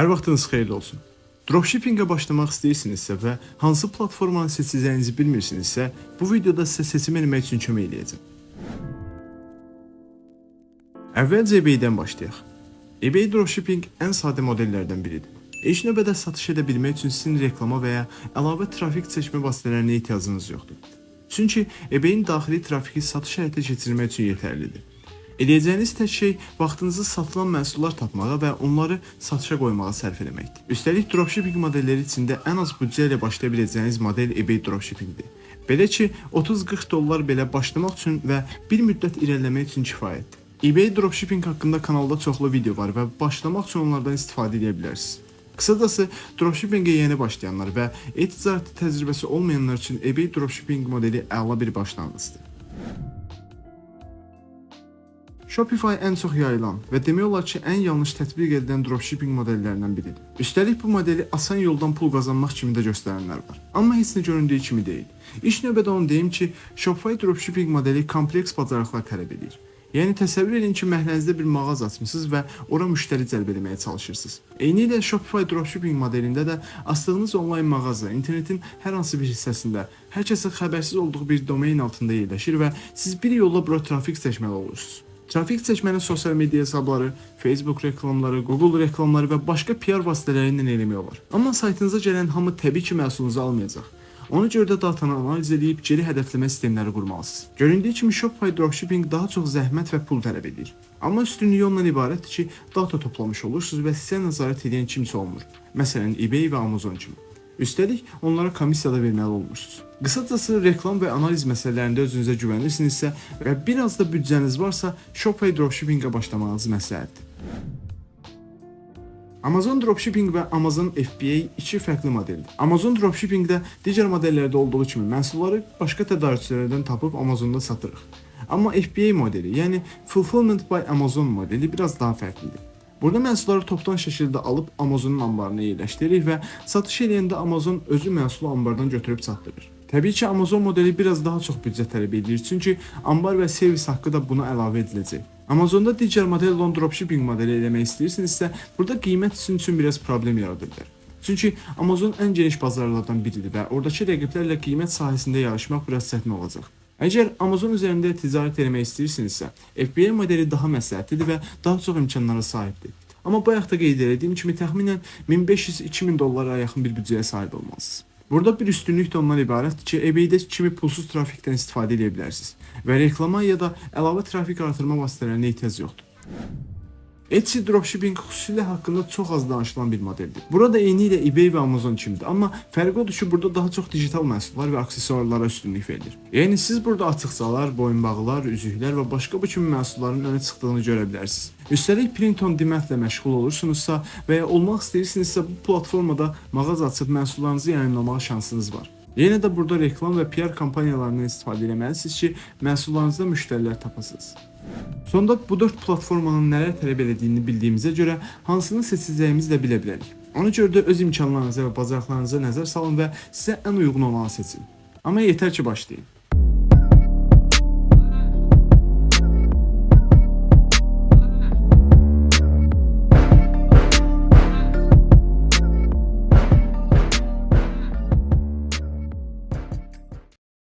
Hər vaxtınız xeyirli olsun. Dropshippingə başlamaq istəyirsinizsə və hansı platformanı seçəcəyinizi bilmirsinizsə, bu videoda sizə seçim etmək üçün kömək edəcəm. Əvvəlcə eBay-dən başlayaq. eBay dropshipping ən sadə modellərdən biridir. İlk növbədə satış edə bilmək üçün sizin reklama və ya əlavə trafik çəkmə vasitələrinə ehtiyacınız yoxdur. Çünki eBay-in daxili trafiki satış həyata keçirmək üçün yetərlidir. Edəcəyiniz tək şey vaxtınızı satılan məhsullar tapmağa və onları satışa qoymağa sərf etməkdir. Üstəlik dropshipping modelləri içində ən az büdcə ilə başlaya biləcəyiniz model eBay dropshippingdir. Belə ki, 30-40 dollar belə başlamaq üçün və bir müddət irəliləmək üçün kifayətdir. eBay dropshipping haqqında kanalda çoxlu video var və başlamaq üçün onlardan istifadə edə bilərsiniz. Qısacası dropshippingə yeni başlayanlar və e-ticarət təcrübəsi olmayanlar üçün eBay dropshipping modeli əla bir başlanğıcdır. Shopify ən çox yayılan və demək olar ki, ən yanlış tətbiq edilən dropshipping modellərindən biridir. Üstəlik bu modeli asan yoldan pul qazanmaq kimi də göstərənlər var. Amma heç nə göründüyü kimi deyil. İlk növbədə onu deyim ki, Shopify dropshipping modeli kompleks bacarıqlar tələb edir. Yəni təsəvvür edin ki, məhlənizdə bir mağaza açmısınız və ora müştəri cəlb etməyə çalışırsınız. Eynilə Shopify dropshipping modelində də açdığınız onlayn mağaza internetin hər hansı bir hissəsində hər kəsin xəbərsiz olduğu bir domain altında yerləşir və siz bir yolla bura trafik çəkməli olursunuz. Trafik çəkməni sosial media hesabları, Facebook reklamları, Google reklamları və başqa PR vasitələri ilə eləmək olar. Amma saytınıza gələn hamı təbii ki, məhsulunuzu almayacaq. Ona görə də datanı analiz edib geri hədəfləmə sistemləri qurmalısınız. Göründüyü kimi Shopify dropshipping daha çox zəhmət və pul tələb edir. Amma üstünlüyü ondan ibarətdir ki, data toplamış olursunuz və sizə nəzarət edən kimsə olmur. Məsələn, eBay və Amazon kimi. Üstəlik, onlara komissiya da verməli olmursunuz. Qısacası reklam və analiz məsələlərində özünüzə güvənirsinizsə və biraz da büdcəniz varsa, Shopify dropshippingə başlamağınız məsləhətdir. Amazon Dropshipping və Amazon FBA iki fərqli modeldir. Amazon Dropshippingdə digər modellərdə olduğu kimi məhsulları başqa tədarükçülərdən tapıb Amazonda satırıq. Amma FBA modeli, yəni Fulfillment by Amazon modeli biraz daha fərqlidir. Burada məhsulları topdan şəkildə alıb Amazonun anbarına yerləşdiririk və satış edəndə Amazon özü məhsulu anbardan götürüb çatdırır. Təbii ki, Amazon modeli biraz daha çox büdcə tələb edir, çünki anbar və servis haqqı da buna əlavə ediləcək. Amazonda digər model olan dropshipping modeli eləmək istəyirsinizsə, burada qiymət sizin üçün biraz problem yaradır bilər. Çünki Amazon ən geniş bazarlardan biridir və oradakı rəqiblərlə qiymət sahəsində yarışmaq biraz çətin olacaq. Əgər Amazon üzərində ticarət etmək istəyirsinizsə, FBA modeli daha məsləhətlidir və daha çox imkanlara sahibdir. Amma bayaq da qeyd etdiyim kimi təxminən 1500-2000 dollara yaxın bir büdcəyə sahib olmalısınız. Burada bir üstünlük də ondan ibarətdir ki, eBay-də kimi pulsuz trafikdən istifadə edə bilərsiniz və reklama ya da əlavə trafik artırma vasitələrinə ehtiyac yoxdur. Etsy dropshipping xüsusilə haqqında çox az danışılan bir modeldir. Burada eyni ilə eBay və Amazon kimidir, amma fərqi odur ki, burada daha çox digital məhsullar və aksesuarlara üstünlük verilir. Yəni siz burada açıqsalar, boyunbağılar, üzüklər və başqa bu kimi məhsulların önə çıxdığını görə bilərsiniz. Üstəlik print on demandlə məşğul olursunuzsa və ya olmaq istəyirsinizsə bu platformada mağaza açıb məhsullarınızı yayımlamağa şansınız var. Yenə də burada reklam və PR kampaniyalarından istifadə etməlisiniz ki, məhsullarınızda müştərilər tapasınız. Sonda bu 4 platformanın nələr tələb edildiyini bildiyimizə görə hansını seçəcəyimizi də bilə bilərik. Ona görə də öz imkanlarınıza və bacarıqlarınıza nəzər salın və sizə ən uyğun olanı seçin. Amma yetər ki, başlayın.